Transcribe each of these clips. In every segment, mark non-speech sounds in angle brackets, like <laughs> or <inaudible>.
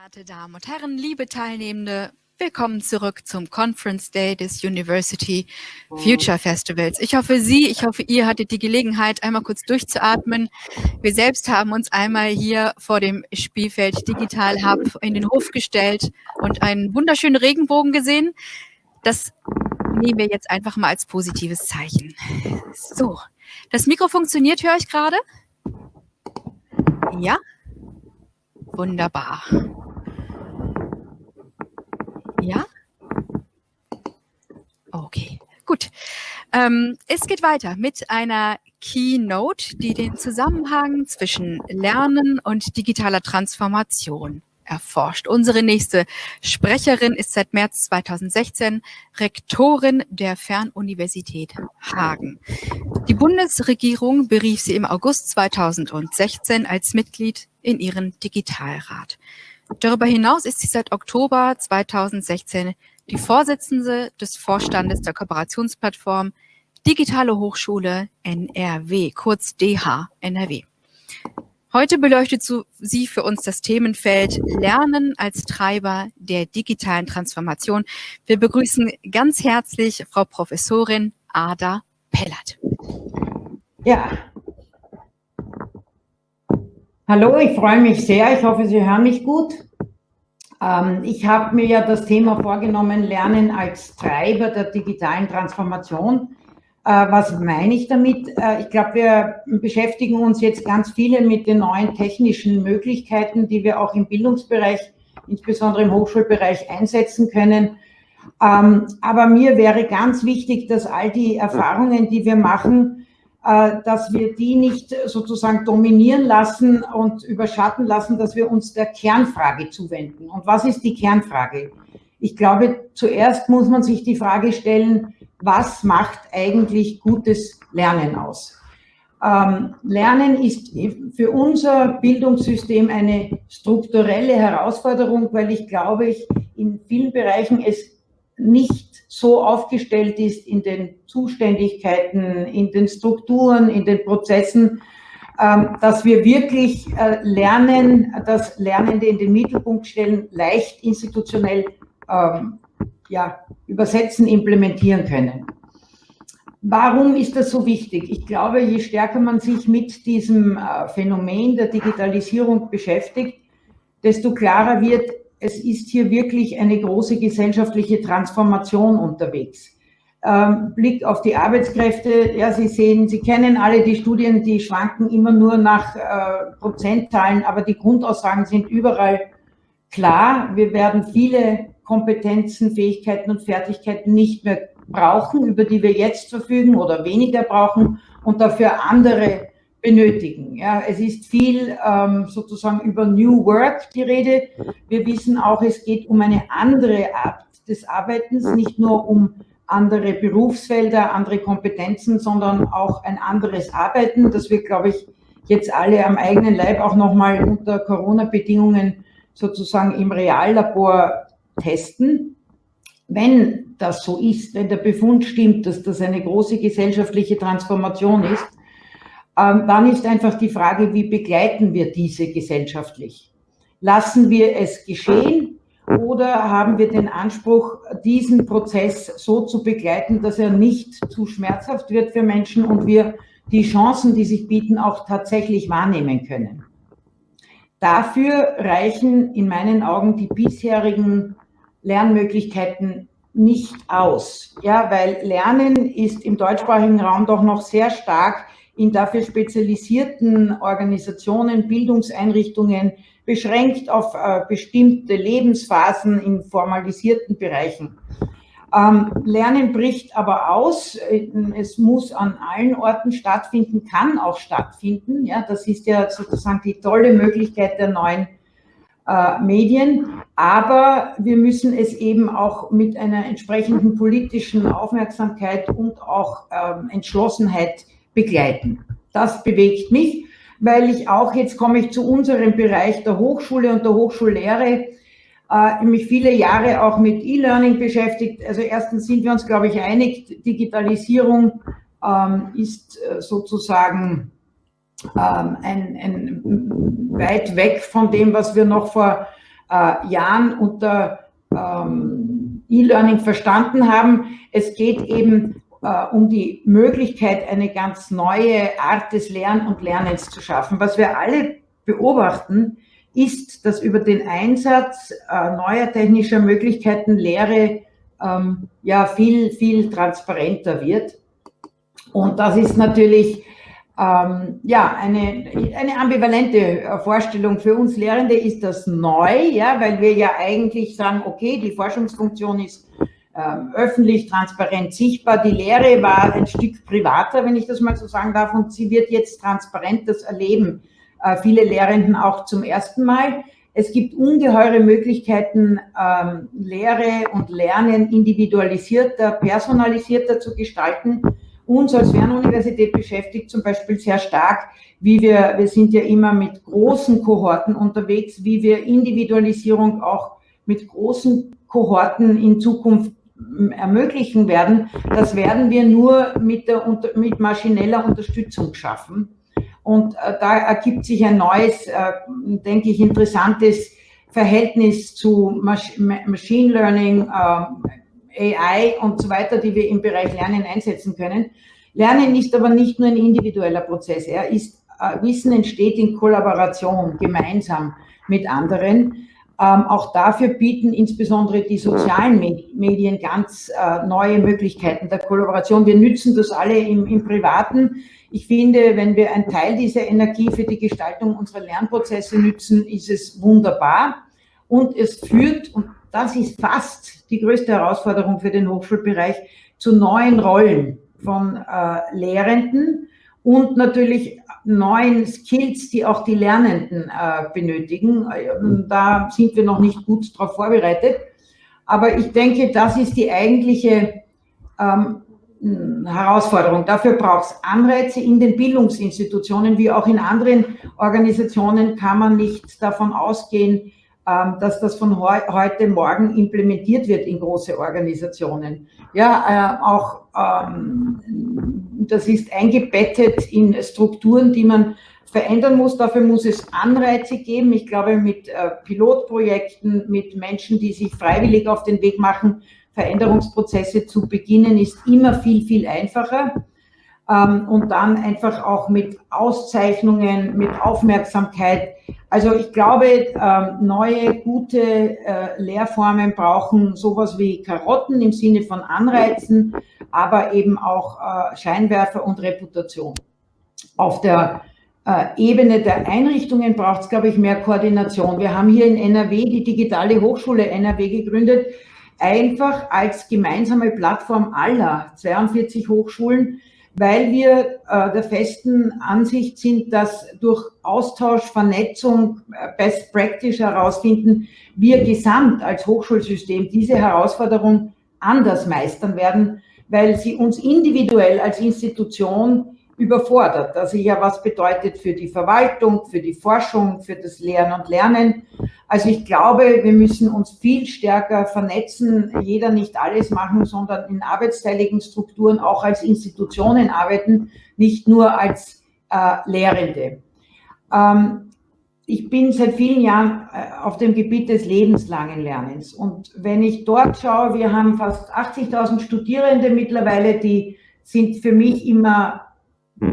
Verehrte Damen und Herren, liebe Teilnehmende, willkommen zurück zum Conference Day des University Future Festivals. Ich hoffe, Sie, ich hoffe, ihr hattet die Gelegenheit, einmal kurz durchzuatmen. Wir selbst haben uns einmal hier vor dem Spielfeld Digital Hub in den Hof gestellt und einen wunderschönen Regenbogen gesehen. Das nehmen wir jetzt einfach mal als positives Zeichen. So, das Mikro funktioniert, höre ich gerade? Ja? Wunderbar. Ja? Okay, gut. Ähm, es geht weiter mit einer Keynote, die den Zusammenhang zwischen Lernen und digitaler Transformation erforscht. Unsere nächste Sprecherin ist seit März 2016 Rektorin der Fernuniversität Hagen. Die Bundesregierung berief sie im August 2016 als Mitglied in ihren Digitalrat. Darüber hinaus ist sie seit Oktober 2016 die Vorsitzende des Vorstandes der Kooperationsplattform Digitale Hochschule NRW, kurz DH NRW. Heute beleuchtet sie für uns das Themenfeld Lernen als Treiber der digitalen Transformation. Wir begrüßen ganz herzlich Frau Professorin Ada Pellert. Ja, Hallo, ich freue mich sehr. Ich hoffe, Sie hören mich gut. Ähm, ich habe mir ja das Thema vorgenommen, Lernen als Treiber der digitalen Transformation. Äh, was meine ich damit? Äh, ich glaube, wir beschäftigen uns jetzt ganz viele mit den neuen technischen Möglichkeiten, die wir auch im Bildungsbereich, insbesondere im Hochschulbereich einsetzen können. Ähm, aber mir wäre ganz wichtig, dass all die Erfahrungen, die wir machen, dass wir die nicht sozusagen dominieren lassen und überschatten lassen, dass wir uns der Kernfrage zuwenden. Und was ist die Kernfrage? Ich glaube, zuerst muss man sich die Frage stellen, was macht eigentlich gutes Lernen aus? Ähm, Lernen ist für unser Bildungssystem eine strukturelle Herausforderung, weil ich glaube, ich in vielen Bereichen es nicht so aufgestellt ist in den Zuständigkeiten, in den Strukturen, in den Prozessen, ähm, dass wir wirklich äh, lernen, das Lernende in den Mittelpunkt stellen, leicht institutionell ähm, ja, übersetzen, implementieren können. Warum ist das so wichtig? Ich glaube, je stärker man sich mit diesem äh, Phänomen der Digitalisierung beschäftigt, desto klarer wird, es ist hier wirklich eine große gesellschaftliche Transformation unterwegs. Ähm, Blick auf die Arbeitskräfte, ja, Sie sehen, Sie kennen alle die Studien, die schwanken immer nur nach äh, Prozentzahlen, aber die Grundaussagen sind überall klar. Wir werden viele Kompetenzen, Fähigkeiten und Fertigkeiten nicht mehr brauchen, über die wir jetzt verfügen oder weniger brauchen und dafür andere benötigen. Ja, es ist viel ähm, sozusagen über New Work die Rede. Wir wissen auch, es geht um eine andere Art des Arbeitens, nicht nur um andere Berufsfelder, andere Kompetenzen, sondern auch ein anderes Arbeiten, das wir, glaube ich, jetzt alle am eigenen Leib auch nochmal unter Corona-Bedingungen sozusagen im Reallabor testen. Wenn das so ist, wenn der Befund stimmt, dass das eine große gesellschaftliche Transformation ist, ähm, dann ist einfach die Frage, wie begleiten wir diese gesellschaftlich? Lassen wir es geschehen oder haben wir den Anspruch, diesen Prozess so zu begleiten, dass er nicht zu schmerzhaft wird für Menschen und wir die Chancen, die sich bieten, auch tatsächlich wahrnehmen können? Dafür reichen in meinen Augen die bisherigen Lernmöglichkeiten nicht aus. Ja, weil Lernen ist im deutschsprachigen Raum doch noch sehr stark in dafür spezialisierten Organisationen, Bildungseinrichtungen beschränkt auf äh, bestimmte Lebensphasen in formalisierten Bereichen. Ähm, Lernen bricht aber aus. Es muss an allen Orten stattfinden, kann auch stattfinden. Ja, das ist ja sozusagen die tolle Möglichkeit der neuen äh, Medien. Aber wir müssen es eben auch mit einer entsprechenden politischen Aufmerksamkeit und auch ähm, Entschlossenheit begleiten. Das bewegt mich, weil ich auch, jetzt komme ich zu unserem Bereich der Hochschule und der Hochschullehre, äh, mich viele Jahre auch mit E-Learning beschäftigt. Also erstens sind wir uns, glaube ich, einig, Digitalisierung ähm, ist äh, sozusagen ähm, ein, ein weit weg von dem, was wir noch vor äh, Jahren unter ähm, E-Learning verstanden haben. Es geht eben äh, um die Möglichkeit, eine ganz neue Art des Lern- und Lernens zu schaffen. Was wir alle beobachten, ist, dass über den Einsatz äh, neuer technischer Möglichkeiten Lehre ähm, ja viel, viel transparenter wird. Und das ist natürlich ähm, ja, eine, eine ambivalente Vorstellung. Für uns Lehrende ist das neu, ja, weil wir ja eigentlich sagen, okay, die Forschungsfunktion ist öffentlich, transparent, sichtbar. Die Lehre war ein Stück privater, wenn ich das mal so sagen darf, und sie wird jetzt transparent, das erleben äh, viele Lehrenden auch zum ersten Mal. Es gibt ungeheure Möglichkeiten, ähm, Lehre und Lernen individualisierter, personalisierter zu gestalten uns als Fernuniversität beschäftigt zum Beispiel sehr stark, wie wir, wir sind ja immer mit großen Kohorten unterwegs, wie wir Individualisierung auch mit großen Kohorten in Zukunft ähm, ermöglichen werden. Das werden wir nur mit, der, mit maschineller Unterstützung schaffen. Und äh, da ergibt sich ein neues, äh, denke ich, interessantes Verhältnis zu Machine Learning, äh, AI und so weiter, die wir im Bereich Lernen einsetzen können. Lernen ist aber nicht nur ein individueller Prozess. Er ist, äh, Wissen entsteht in Kollaboration, gemeinsam mit anderen. Ähm, auch dafür bieten insbesondere die sozialen Medien ganz äh, neue Möglichkeiten der Kollaboration. Wir nützen das alle im, im Privaten. Ich finde, wenn wir einen Teil dieser Energie für die Gestaltung unserer Lernprozesse nützen, ist es wunderbar. Und es führt, und das ist fast die größte Herausforderung für den Hochschulbereich, zu neuen Rollen von äh, Lehrenden und natürlich neuen Skills, die auch die Lernenden äh, benötigen. Da sind wir noch nicht gut darauf vorbereitet. Aber ich denke, das ist die eigentliche ähm, Herausforderung. Dafür braucht es Anreize in den Bildungsinstitutionen, wie auch in anderen Organisationen kann man nicht davon ausgehen, ähm, dass das von heute morgen implementiert wird in große Organisationen. Ja, äh, auch ähm, das ist eingebettet in Strukturen, die man verändern muss. Dafür muss es Anreize geben. Ich glaube, mit äh, Pilotprojekten, mit Menschen, die sich freiwillig auf den Weg machen, Veränderungsprozesse zu beginnen, ist immer viel, viel einfacher ähm, und dann einfach auch mit Auszeichnungen, mit Aufmerksamkeit. Also ich glaube, ähm, neue, gute äh, Lehrformen brauchen sowas wie Karotten im Sinne von Anreizen, aber eben auch äh, Scheinwerfer und Reputation. Auf der äh, Ebene der Einrichtungen braucht es, glaube ich, mehr Koordination. Wir haben hier in NRW die digitale Hochschule NRW gegründet, einfach als gemeinsame Plattform aller 42 Hochschulen, weil wir äh, der festen Ansicht sind, dass durch Austausch, Vernetzung, Best Practice herausfinden, wir gesamt als Hochschulsystem diese Herausforderung anders meistern werden, weil sie uns individuell als Institution überfordert. Also ja, was bedeutet für die Verwaltung, für die Forschung, für das Lehren und Lernen. Also ich glaube, wir müssen uns viel stärker vernetzen, jeder nicht alles machen, sondern in arbeitsteiligen Strukturen auch als Institutionen arbeiten, nicht nur als äh, Lehrende. Ähm, ich bin seit vielen Jahren äh, auf dem Gebiet des lebenslangen Lernens. Und wenn ich dort schaue, wir haben fast 80.000 Studierende mittlerweile, die sind für mich immer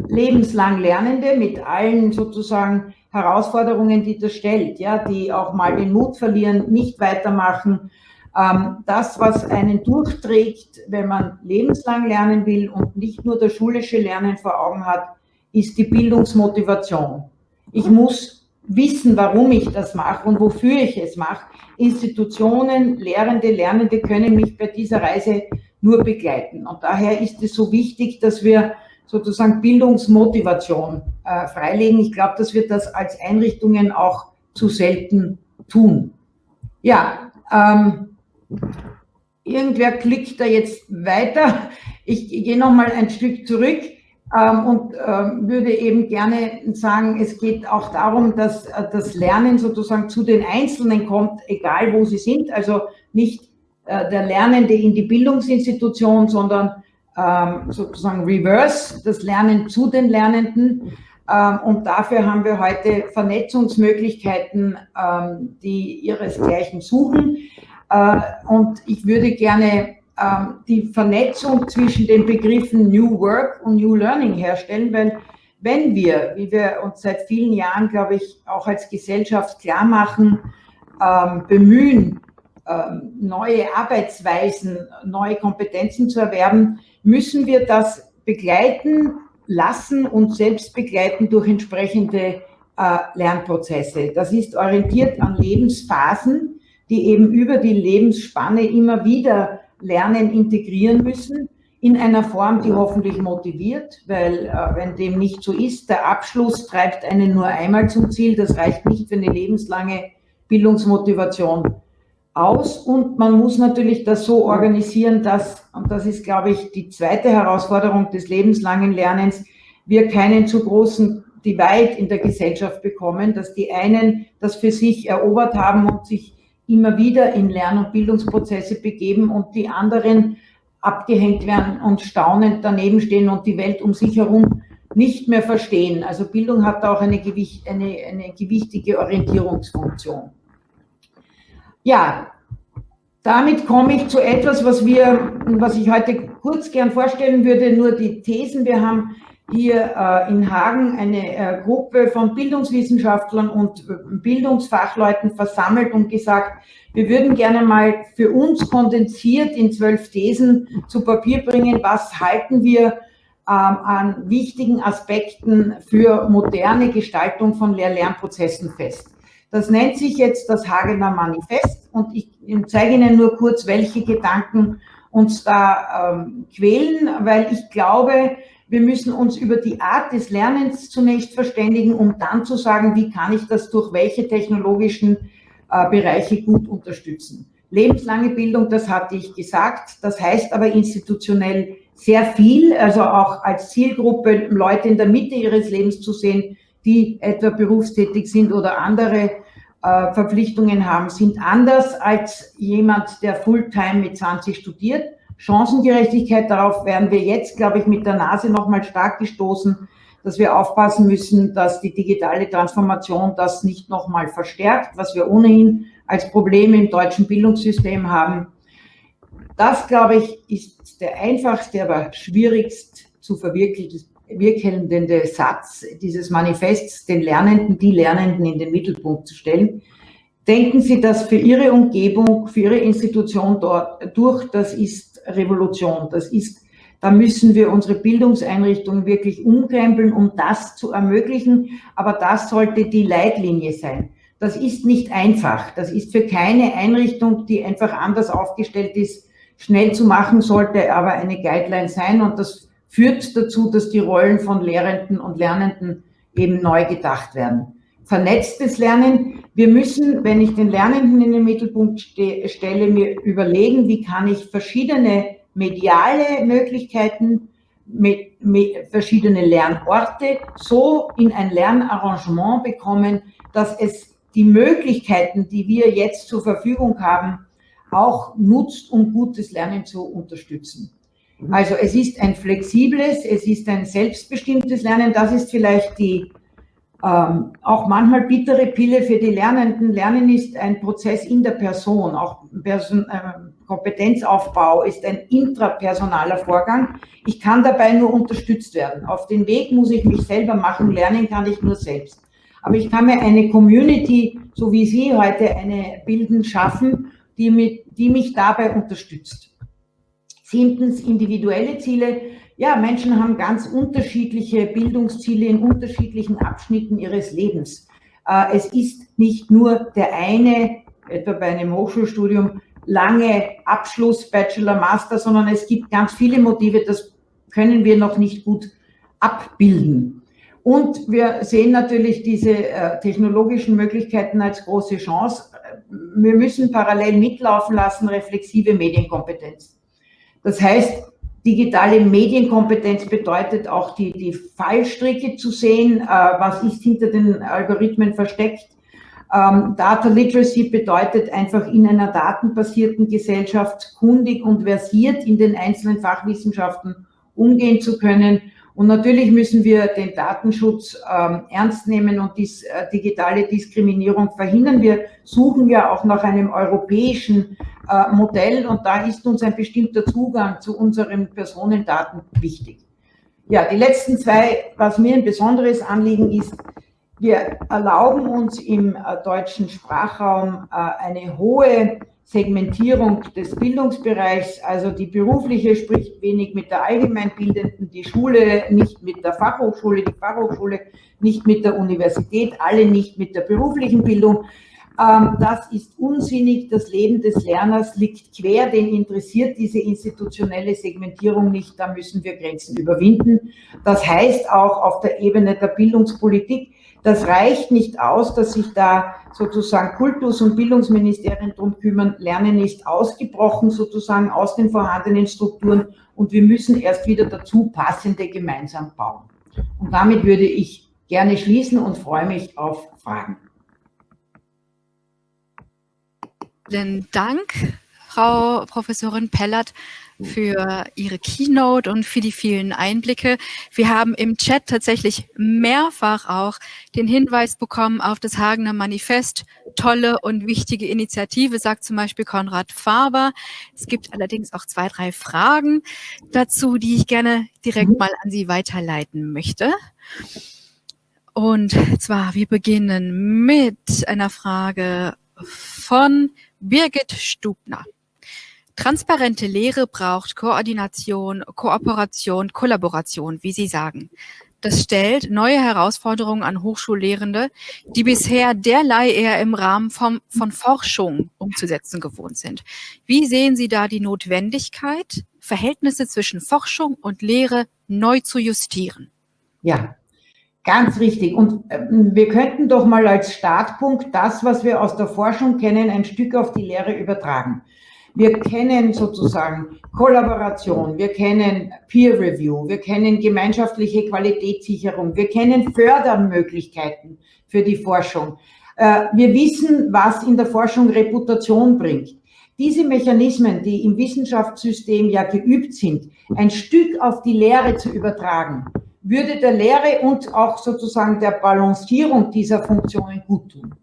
lebenslang Lernende mit allen sozusagen Herausforderungen, die das stellt, ja, die auch mal den Mut verlieren, nicht weitermachen. Ähm, das, was einen durchträgt, wenn man lebenslang lernen will und nicht nur das schulische Lernen vor Augen hat, ist die Bildungsmotivation. Ich muss wissen, warum ich das mache und wofür ich es mache. Institutionen, Lehrende, Lernende können mich bei dieser Reise nur begleiten. Und daher ist es so wichtig, dass wir sozusagen Bildungsmotivation äh, freilegen. Ich glaube, dass wir das als Einrichtungen auch zu selten tun. Ja, ähm, irgendwer klickt da jetzt weiter. Ich, gehe nochmal ein Stück zurück und ähm, würde eben gerne sagen, es geht auch darum, dass äh, das Lernen sozusagen zu den Einzelnen kommt, egal wo sie sind. Also nicht äh, der Lernende in die Bildungsinstitution, sondern ähm, sozusagen reverse, das Lernen zu den Lernenden. Ähm, und dafür haben wir heute Vernetzungsmöglichkeiten, ähm, die ihresgleichen suchen. Äh, und ich würde gerne ähm, die Vernetzung zwischen den Begriffen New Work und New Learning herstellen, weil wenn wir, wie wir uns seit vielen Jahren, glaube ich, auch als Gesellschaft klar machen, bemühen, neue Arbeitsweisen, neue Kompetenzen zu erwerben, müssen wir das begleiten lassen und selbst begleiten durch entsprechende äh, Lernprozesse. Das ist orientiert an Lebensphasen, die eben über die Lebensspanne immer wieder Lernen integrieren müssen, in einer Form, die hoffentlich motiviert, weil äh, wenn dem nicht so ist, der Abschluss treibt einen nur einmal zum Ziel, das reicht nicht für eine lebenslange Bildungsmotivation aus. Und man muss natürlich das so organisieren, dass, und das ist, glaube ich, die zweite Herausforderung des lebenslangen Lernens, wir keinen zu großen Divide in der Gesellschaft bekommen, dass die einen das für sich erobert haben und sich immer wieder in Lern- und Bildungsprozesse begeben und die anderen abgehängt werden und staunend daneben stehen und die Welt um sich herum nicht mehr verstehen. Also Bildung hat auch eine, Gewicht, eine, eine gewichtige Orientierungsfunktion. Ja, damit komme ich zu etwas, was wir, was ich heute kurz gern vorstellen würde, nur die Thesen. Wir haben hier äh, in Hagen eine äh, Gruppe von Bildungswissenschaftlern und äh, Bildungsfachleuten versammelt und gesagt, wir würden gerne mal für uns kondensiert in zwölf Thesen zu Papier bringen, was halten wir ähm, an wichtigen Aspekten für moderne Gestaltung von Lehr-Lernprozessen fest. Das nennt sich jetzt das Hagener Manifest und ich zeige Ihnen nur kurz, welche Gedanken uns da ähm, quälen, weil ich glaube, wir müssen uns über die Art des Lernens zunächst verständigen, um dann zu sagen, wie kann ich das durch welche technologischen äh, Bereiche gut unterstützen. Lebenslange Bildung, das hatte ich gesagt, das heißt aber institutionell sehr viel, also auch als Zielgruppe Leute in der Mitte ihres Lebens zu sehen, die etwa berufstätig sind oder andere äh, Verpflichtungen haben, sind anders als jemand, der Fulltime mit 20 studiert. Chancengerechtigkeit, darauf werden wir jetzt, glaube ich, mit der Nase nochmal stark gestoßen, dass wir aufpassen müssen, dass die digitale Transformation das nicht nochmal verstärkt, was wir ohnehin als Problem im deutschen Bildungssystem haben. Das, glaube ich, ist der einfachste, aber schwierigst zu verwirklichen wirkende Satz dieses Manifests, den Lernenden, die Lernenden in den Mittelpunkt zu stellen. Denken Sie das für Ihre Umgebung, für Ihre Institution dort durch, das ist Revolution. Das ist, da müssen wir unsere Bildungseinrichtungen wirklich umkrempeln, um das zu ermöglichen. Aber das sollte die Leitlinie sein. Das ist nicht einfach. Das ist für keine Einrichtung, die einfach anders aufgestellt ist, schnell zu machen, sollte aber eine Guideline sein. Und das führt dazu, dass die Rollen von Lehrenden und Lernenden eben neu gedacht werden. Vernetztes Lernen. Wir müssen, wenn ich den Lernenden in den Mittelpunkt ste stelle, mir überlegen, wie kann ich verschiedene mediale Möglichkeiten mit, mit verschiedene Lernorte so in ein Lernarrangement bekommen, dass es die Möglichkeiten, die wir jetzt zur Verfügung haben, auch nutzt, um gutes Lernen zu unterstützen. Also es ist ein flexibles, es ist ein selbstbestimmtes Lernen. Das ist vielleicht die ähm, auch manchmal bittere Pille für die Lernenden. Lernen ist ein Prozess in der Person. Auch Person, äh, Kompetenzaufbau ist ein intrapersonaler Vorgang. Ich kann dabei nur unterstützt werden. Auf den Weg muss ich mich selber machen. Lernen kann ich nur selbst. Aber ich kann mir eine Community, so wie Sie heute eine bilden, schaffen, die, mit, die mich dabei unterstützt. Siebtens, individuelle Ziele. Ja, Menschen haben ganz unterschiedliche Bildungsziele in unterschiedlichen Abschnitten ihres Lebens. Äh, es ist nicht nur der eine, etwa bei einem Hochschulstudium, lange Abschluss, Bachelor, Master, sondern es gibt ganz viele Motive, das können wir noch nicht gut abbilden. Und wir sehen natürlich diese äh, technologischen Möglichkeiten als große Chance. Wir müssen parallel mitlaufen lassen, reflexive Medienkompetenz. Das heißt, digitale Medienkompetenz bedeutet auch die, die Fallstricke zu sehen, äh, was ist hinter den Algorithmen versteckt. Ähm, Data Literacy bedeutet einfach in einer datenbasierten Gesellschaft kundig und versiert in den einzelnen Fachwissenschaften umgehen zu können. Und natürlich müssen wir den Datenschutz ähm, ernst nehmen und dies, äh, digitale Diskriminierung verhindern. Wir suchen ja auch nach einem europäischen äh, Modell und da ist uns ein bestimmter Zugang zu unseren Personendaten wichtig. Ja, die letzten zwei, was mir ein besonderes Anliegen ist, wir erlauben uns im äh, deutschen Sprachraum äh, eine hohe Segmentierung des Bildungsbereichs, also die berufliche spricht wenig mit der allgemeinbildenden, die Schule nicht mit der Fachhochschule, die Fachhochschule nicht mit der Universität, alle nicht mit der beruflichen Bildung. Ähm, das ist unsinnig. Das Leben des Lerners liegt quer, den interessiert diese institutionelle Segmentierung nicht. Da müssen wir Grenzen überwinden. Das heißt auch auf der Ebene der Bildungspolitik, das reicht nicht aus, dass sich da sozusagen Kultus- und Bildungsministerien drum kümmern. Lernen ist ausgebrochen sozusagen aus den vorhandenen Strukturen und wir müssen erst wieder dazu passende gemeinsam bauen. Und damit würde ich gerne schließen und freue mich auf Fragen. Vielen Dank, Frau Professorin Pellert für Ihre Keynote und für die vielen Einblicke. Wir haben im Chat tatsächlich mehrfach auch den Hinweis bekommen auf das Hagener Manifest. Tolle und wichtige Initiative, sagt zum Beispiel Konrad Faber. Es gibt allerdings auch zwei, drei Fragen dazu, die ich gerne direkt mhm. mal an Sie weiterleiten möchte. Und zwar, wir beginnen mit einer Frage von Birgit Stubner. Transparente Lehre braucht Koordination, Kooperation, Kollaboration, wie Sie sagen. Das stellt neue Herausforderungen an Hochschullehrende, die bisher derlei eher im Rahmen vom, von Forschung umzusetzen gewohnt sind. Wie sehen Sie da die Notwendigkeit, Verhältnisse zwischen Forschung und Lehre neu zu justieren? Ja, Ganz richtig. Und ähm, wir könnten doch mal als Startpunkt das, was wir aus der Forschung kennen, ein Stück auf die Lehre übertragen. Wir kennen sozusagen Kollaboration, wir kennen Peer Review, wir kennen gemeinschaftliche Qualitätssicherung, wir kennen Fördermöglichkeiten für die Forschung. Äh, wir wissen, was in der Forschung Reputation bringt. Diese Mechanismen, die im Wissenschaftssystem ja geübt sind, ein Stück auf die Lehre zu übertragen, würde der Lehre und auch sozusagen der Balancierung dieser Funktionen gut tun.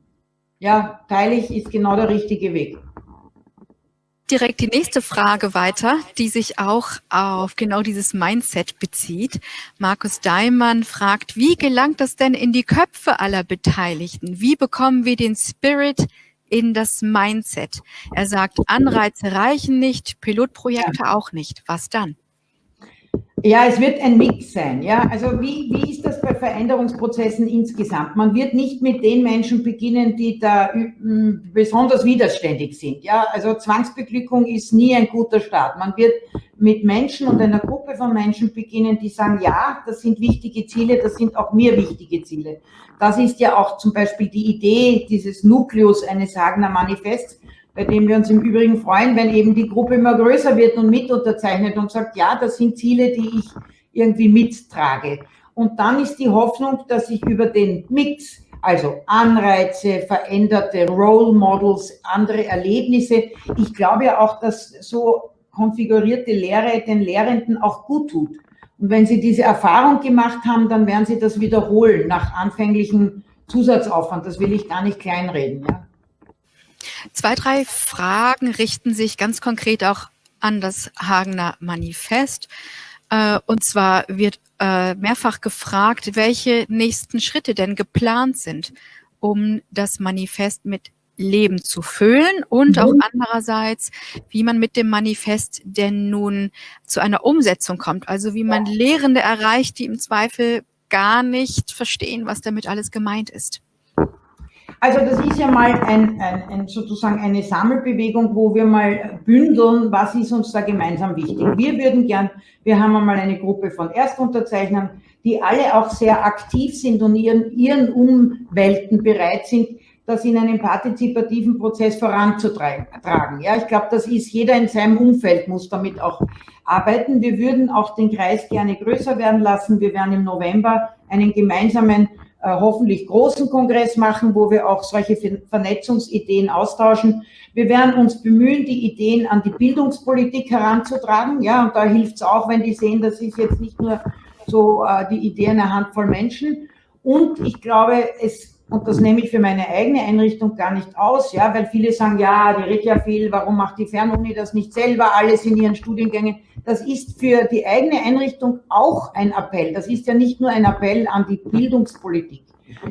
Ja, teile ich, ist genau der richtige Weg direkt die nächste Frage weiter, die sich auch auf genau dieses Mindset bezieht. Markus Daimann fragt, wie gelangt das denn in die Köpfe aller Beteiligten? Wie bekommen wir den Spirit in das Mindset? Er sagt, Anreize reichen nicht, Pilotprojekte auch nicht. Was dann? Ja, es wird ein Mix sein. Ja, also wie, wie ist das bei Veränderungsprozessen insgesamt? Man wird nicht mit den Menschen beginnen, die da besonders widerständig sind. Ja, also Zwangsbeglückung ist nie ein guter Start. Man wird mit Menschen und einer Gruppe von Menschen beginnen, die sagen, ja, das sind wichtige Ziele, das sind auch mir wichtige Ziele. Das ist ja auch zum Beispiel die Idee dieses Nukleus eines Hagener Manifests, bei dem wir uns im Übrigen freuen, wenn eben die Gruppe immer größer wird und mit unterzeichnet und sagt, ja, das sind Ziele, die ich irgendwie mittrage. Und dann ist die Hoffnung, dass ich über den Mix, also Anreize, veränderte Role Models, andere Erlebnisse, ich glaube ja auch, dass so konfigurierte Lehre den Lehrenden auch gut tut. Und wenn sie diese Erfahrung gemacht haben, dann werden sie das wiederholen nach anfänglichem Zusatzaufwand. Das will ich gar nicht kleinreden. Ja. Zwei, drei Fragen richten sich ganz konkret auch an das Hagener Manifest. Äh, und zwar wird äh, mehrfach gefragt, welche nächsten Schritte denn geplant sind, um das Manifest mit Leben zu füllen und auch mhm. andererseits, wie man mit dem Manifest denn nun zu einer Umsetzung kommt. Also wie man Lehrende erreicht, die im Zweifel gar nicht verstehen, was damit alles gemeint ist. Also das ist ja mal ein, ein, ein, sozusagen eine Sammelbewegung, wo wir mal bündeln, was ist uns da gemeinsam wichtig. Wir würden gern, wir haben einmal eine Gruppe von Erstunterzeichnern, die alle auch sehr aktiv sind und ihren, ihren Umwelten bereit sind, das in einem partizipativen Prozess voranzutragen. Ja, ich glaube, das ist jeder in seinem Umfeld muss damit auch arbeiten. Wir würden auch den Kreis gerne größer werden lassen. Wir werden im November einen gemeinsamen hoffentlich großen Kongress machen, wo wir auch solche Vernetzungsideen austauschen. Wir werden uns bemühen, die Ideen an die Bildungspolitik heranzutragen. Ja, und da hilft es auch, wenn die sehen, das ist jetzt nicht nur so äh, die Idee einer Handvoll Menschen. Und ich glaube, es, und das nehme ich für meine eigene Einrichtung gar nicht aus, ja, weil viele sagen, ja, die redet ja viel, warum macht die Fernuni das nicht selber, alles in ihren Studiengängen. Das ist für die eigene Einrichtung auch ein Appell. Das ist ja nicht nur ein Appell an die Bildungspolitik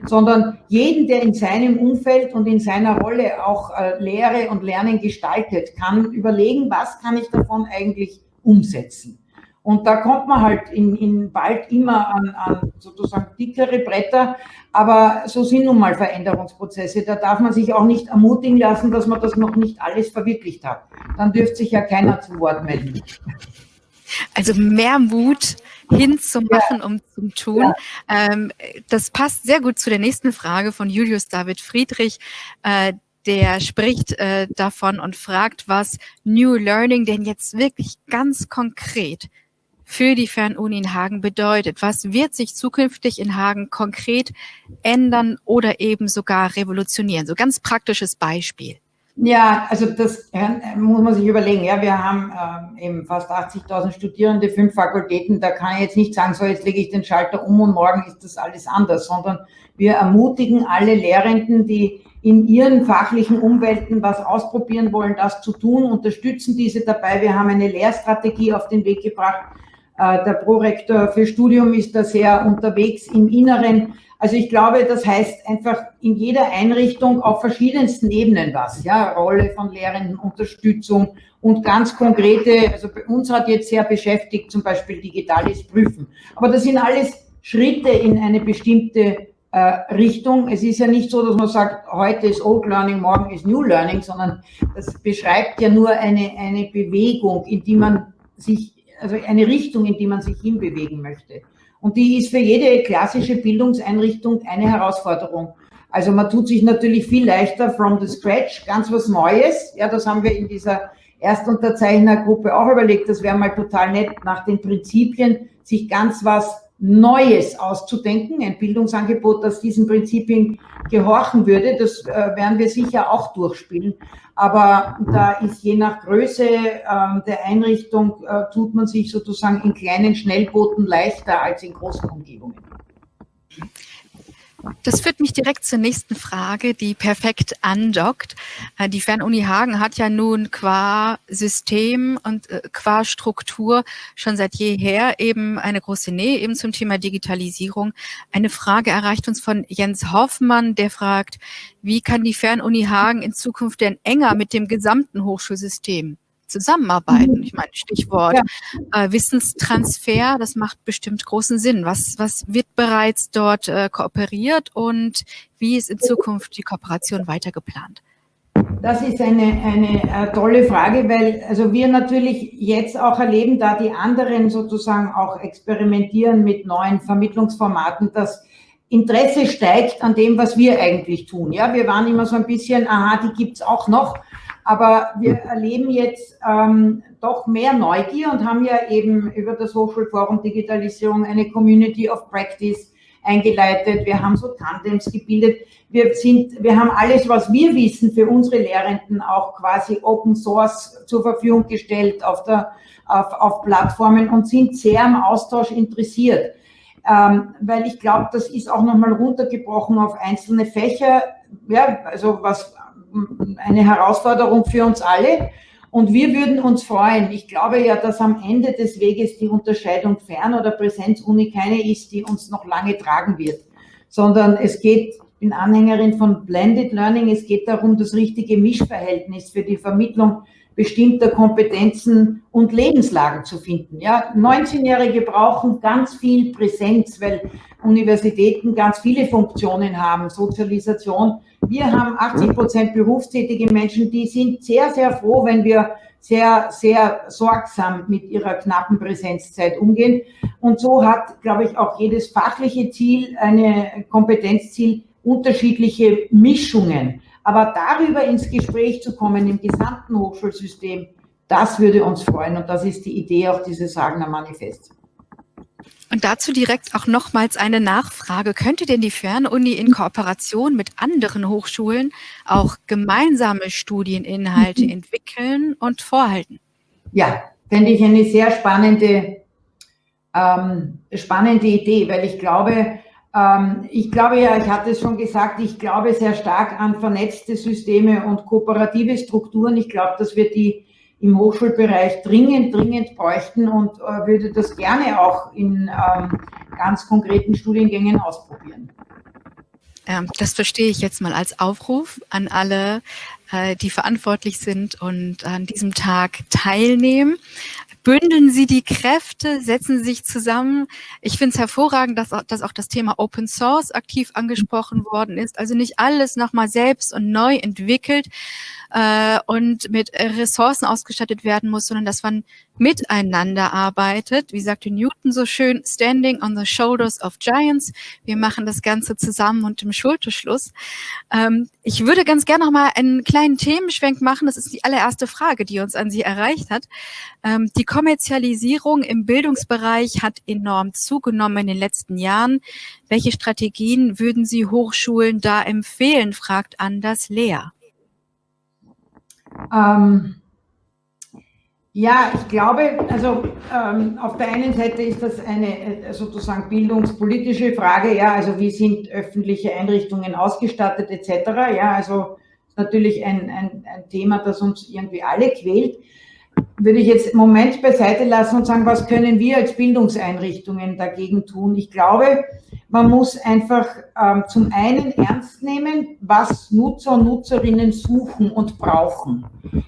sondern jeden, der in seinem Umfeld und in seiner Rolle auch äh, Lehre und Lernen gestaltet, kann überlegen, was kann ich davon eigentlich umsetzen. Und da kommt man halt in, in bald immer an, an sozusagen dickere Bretter, aber so sind nun mal Veränderungsprozesse. Da darf man sich auch nicht ermutigen lassen, dass man das noch nicht alles verwirklicht hat. Dann dürfte sich ja keiner zu Wort melden. Also mehr Mut hinzumachen, ja. um zu tun. Ja. Ähm, das passt sehr gut zu der nächsten Frage von Julius David Friedrich. Äh, der spricht äh, davon und fragt, was New Learning denn jetzt wirklich ganz konkret für die Fernuni in Hagen bedeutet. Was wird sich zukünftig in Hagen konkret ändern oder eben sogar revolutionieren? So ganz praktisches Beispiel. Ja, also das muss man sich überlegen. Ja, wir haben äh, eben fast 80.000 Studierende, fünf Fakultäten. Da kann ich jetzt nicht sagen, so jetzt lege ich den Schalter um und morgen ist das alles anders, sondern wir ermutigen alle Lehrenden, die in ihren fachlichen Umwelten was ausprobieren wollen, das zu tun, unterstützen diese dabei. Wir haben eine Lehrstrategie auf den Weg gebracht. Äh, der Prorektor für Studium ist da sehr unterwegs im Inneren. Also ich glaube, das heißt einfach in jeder Einrichtung auf verschiedensten Ebenen was, ja, Rolle von Lehrenden, Unterstützung und ganz konkrete, also bei uns hat jetzt sehr beschäftigt zum Beispiel digitales Prüfen. Aber das sind alles Schritte in eine bestimmte äh, Richtung. Es ist ja nicht so, dass man sagt, heute ist Old Learning, morgen ist New Learning, sondern das beschreibt ja nur eine, eine Bewegung, in die man sich, also eine Richtung, in die man sich hinbewegen möchte. Und die ist für jede klassische Bildungseinrichtung eine Herausforderung. Also man tut sich natürlich viel leichter from the scratch, ganz was Neues. Ja, das haben wir in dieser Erstunterzeichnergruppe auch überlegt. Das wäre mal total nett, nach den Prinzipien sich ganz was Neues auszudenken, ein Bildungsangebot, das diesen Prinzipien gehorchen würde. Das äh, werden wir sicher auch durchspielen. Aber da ist je nach Größe äh, der Einrichtung, äh, tut man sich sozusagen in kleinen Schnellbooten leichter als in großen Umgebungen. Das führt mich direkt zur nächsten Frage, die perfekt andockt. Äh, die Fernuni Hagen hat ja nun qua System und äh, qua Struktur schon seit jeher eben eine große Nähe eben zum Thema Digitalisierung. Eine Frage erreicht uns von Jens Hoffmann, der fragt, wie kann die Fernuni Hagen in Zukunft denn enger mit dem gesamten Hochschulsystem zusammenarbeiten. Mhm. Ich meine, Stichwort ja. äh, Wissenstransfer, das macht bestimmt großen Sinn. Was, was wird bereits dort äh, kooperiert und wie ist in Zukunft die Kooperation weiter geplant? Das ist eine, eine äh, tolle Frage, weil also wir natürlich jetzt auch erleben, da die anderen sozusagen auch experimentieren mit neuen Vermittlungsformaten, dass Interesse steigt an dem, was wir eigentlich tun. Ja, wir waren immer so ein bisschen, aha, die gibt's auch noch. Aber wir erleben jetzt ähm, doch mehr Neugier und haben ja eben über das Hochschulforum Digitalisierung eine Community of Practice eingeleitet. Wir haben so Tandems gebildet. Wir sind, wir haben alles, was wir wissen, für unsere Lehrenden auch quasi Open Source zur Verfügung gestellt auf der, auf, auf Plattformen und sind sehr am Austausch interessiert. Ähm, weil ich glaube, das ist auch nochmal runtergebrochen auf einzelne Fächer. Ja, also was eine Herausforderung für uns alle. Und wir würden uns freuen. Ich glaube ja, dass am Ende des Weges die Unterscheidung Fern- oder Präsenzuni keine ist, die uns noch lange tragen wird, sondern es geht, ich bin Anhängerin von Blended Learning, es geht darum, das richtige Mischverhältnis für die Vermittlung bestimmter Kompetenzen und Lebenslagen zu finden. Ja, 19-Jährige brauchen ganz viel Präsenz, weil Universitäten ganz viele Funktionen haben, Sozialisation. Wir haben 80 Prozent berufstätige Menschen, die sind sehr, sehr froh, wenn wir sehr, sehr sorgsam mit ihrer knappen Präsenzzeit umgehen. Und so hat, glaube ich, auch jedes fachliche Ziel, eine Kompetenzziel, unterschiedliche Mischungen. Aber darüber ins Gespräch zu kommen im gesamten Hochschulsystem, das würde uns freuen. Und das ist die Idee auch dieses Hagener Manifests. Und dazu direkt auch nochmals eine Nachfrage. Könnte denn die Fernuni in Kooperation mit anderen Hochschulen auch gemeinsame Studieninhalte <laughs> entwickeln und vorhalten? Ja, fände ich eine sehr spannende ähm, spannende Idee, weil ich glaube, ich glaube ja, ich hatte es schon gesagt, ich glaube sehr stark an vernetzte Systeme und kooperative Strukturen. Ich glaube, dass wir die im Hochschulbereich dringend, dringend bräuchten und äh, würde das gerne auch in ähm, ganz konkreten Studiengängen ausprobieren. Ähm, das verstehe ich jetzt mal als Aufruf an alle, äh, die verantwortlich sind und an diesem Tag teilnehmen. Bündeln Sie die Kräfte, setzen Sie sich zusammen. Ich finde es hervorragend, dass auch, dass auch das Thema Open Source aktiv angesprochen worden ist. Also nicht alles nochmal selbst und neu entwickelt, äh, und mit Ressourcen ausgestattet werden muss, sondern dass man miteinander arbeitet. Wie sagte Newton so schön, standing on the shoulders of giants. Wir machen das Ganze zusammen und im Schulterschluss. Ähm, ich würde ganz gerne noch mal einen kleinen Themenschwenk machen. Das ist die allererste Frage, die uns an Sie erreicht hat. Ähm, die Kommerzialisierung im Bildungsbereich hat enorm zugenommen in den letzten Jahren. Welche Strategien würden Sie Hochschulen da empfehlen, fragt Anders Lehr. Ähm, ja, ich glaube, also ähm, auf der einen Seite ist das eine äh, sozusagen bildungspolitische Frage, ja, also wie sind öffentliche Einrichtungen ausgestattet etc. Ja, also natürlich ein, ein, ein Thema, das uns irgendwie alle quält würde ich jetzt im Moment beiseite lassen und sagen, was können wir als Bildungseinrichtungen dagegen tun? Ich glaube, man muss einfach ähm, zum einen ernst nehmen, was Nutzer und Nutzerinnen suchen und brauchen.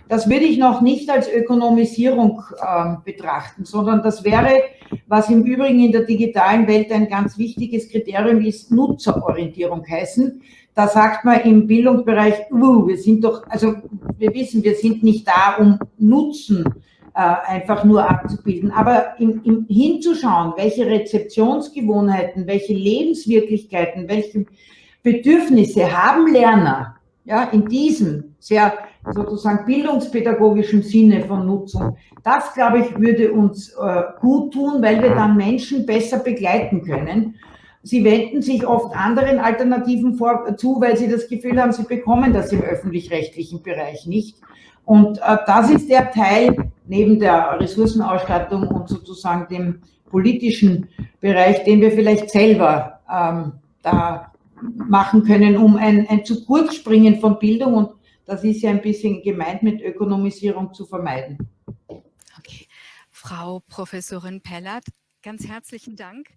Das würde ich noch nicht als Ökonomisierung ähm, betrachten, sondern das wäre, was im Übrigen in der digitalen Welt ein ganz wichtiges Kriterium ist, Nutzerorientierung heißen. Da sagt man im Bildungsbereich, uh, wir sind doch, also wir wissen, wir sind nicht da, um Nutzen äh, einfach nur abzubilden, aber im, im, hinzuschauen, welche Rezeptionsgewohnheiten, welche Lebenswirklichkeiten, welche Bedürfnisse haben Lerner, ja, in diesem sehr sozusagen bildungspädagogischen Sinne von Nutzung. Das, glaube ich, würde uns äh, gut tun, weil wir dann Menschen besser begleiten können Sie wenden sich oft anderen Alternativen vor, zu, weil sie das Gefühl haben, sie bekommen das im öffentlich-rechtlichen Bereich nicht. Und äh, das ist der Teil neben der Ressourcenausstattung und sozusagen dem politischen Bereich, den wir vielleicht selber ähm, da machen können, um ein, ein zu kurz springen von Bildung und das ist ja ein bisschen gemeint mit Ökonomisierung zu vermeiden. Okay. Frau Professorin Pellert, ganz herzlichen Dank.